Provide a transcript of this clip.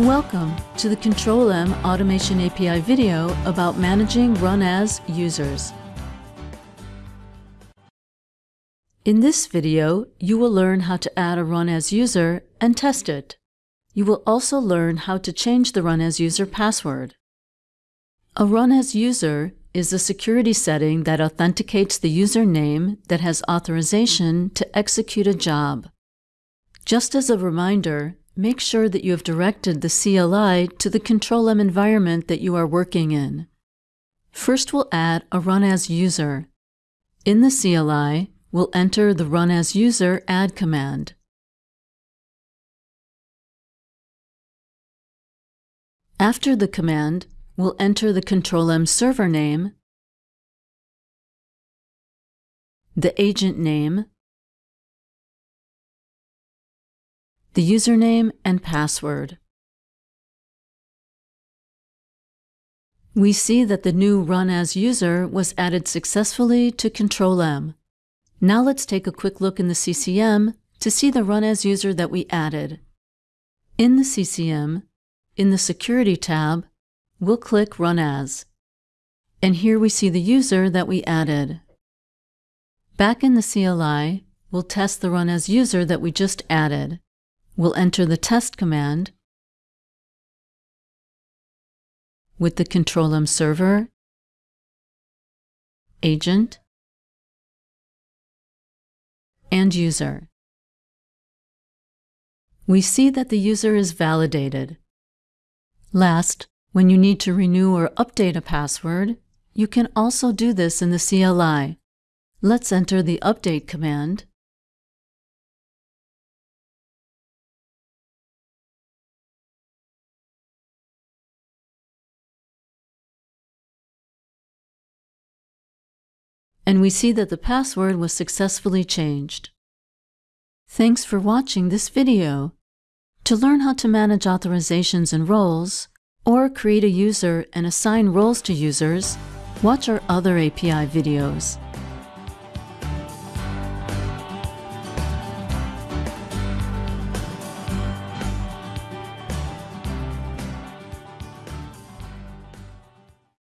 Welcome to the Control-M Automation API video about managing Run As users. In this video, you will learn how to add a Run As user and test it. You will also learn how to change the Run As user password. A Run As user is a security setting that authenticates the username that has authorization to execute a job. Just as a reminder, make sure that you have directed the CLI to the Control-M environment that you are working in. First, we'll add a Run As user. In the CLI, we'll enter the Run As user add command. After the command, we'll enter the Control-M server name, the agent name, the username and password. We see that the new Run As user was added successfully to Control-M. Now let's take a quick look in the CCM to see the Run As user that we added. In the CCM, in the Security tab, we'll click Run As. And here we see the user that we added. Back in the CLI, we'll test the Run As user that we just added. We'll enter the test command with the Control-M server, agent, and user. We see that the user is validated. Last, when you need to renew or update a password, you can also do this in the CLI. Let's enter the update command and we see that the password was successfully changed. Thanks for watching this video. To learn how to manage authorizations and roles, or create a user and assign roles to users, watch our other API videos.